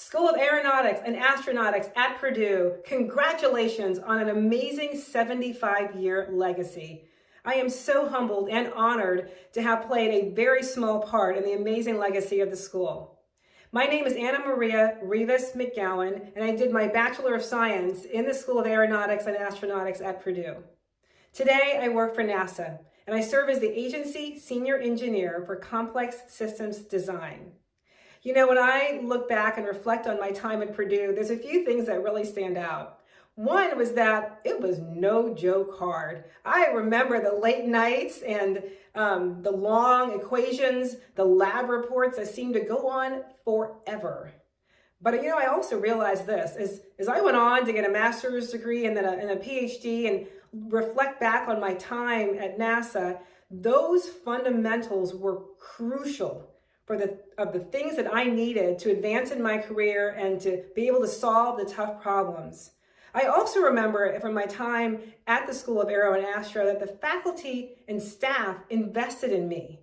School of Aeronautics and Astronautics at Purdue, congratulations on an amazing 75-year legacy. I am so humbled and honored to have played a very small part in the amazing legacy of the school. My name is Anna Maria Rivas McGowan, and I did my Bachelor of Science in the School of Aeronautics and Astronautics at Purdue. Today, I work for NASA, and I serve as the agency senior engineer for complex systems design. You know, when I look back and reflect on my time at Purdue, there's a few things that really stand out. One was that it was no joke hard. I remember the late nights and um, the long equations, the lab reports that seemed to go on forever. But you know, I also realized this, as, as I went on to get a master's degree and then a, and a PhD and reflect back on my time at NASA, those fundamentals were crucial for the of the things that I needed to advance in my career and to be able to solve the tough problems. I also remember from my time at the School of Aero and Astro that the faculty and staff invested in me.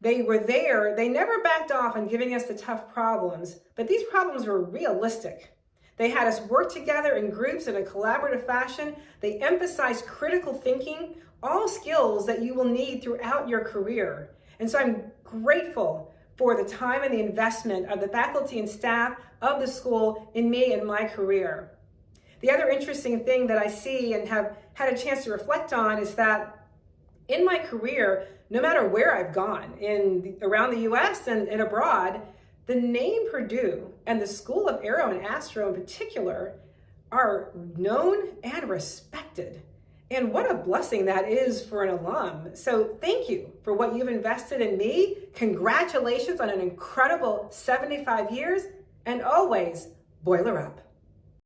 They were there, they never backed off on giving us the tough problems, but these problems were realistic. They had us work together in groups in a collaborative fashion. They emphasized critical thinking, all skills that you will need throughout your career. And so I'm grateful for the time and the investment of the faculty and staff of the school in me and my career. The other interesting thing that I see and have had a chance to reflect on is that in my career, no matter where I've gone in around the US and, and abroad, the name Purdue and the School of Aero and Astro in particular are known and respected. And what a blessing that is for an alum. So thank you for what you've invested in me. Congratulations on an incredible 75 years and always boiler up.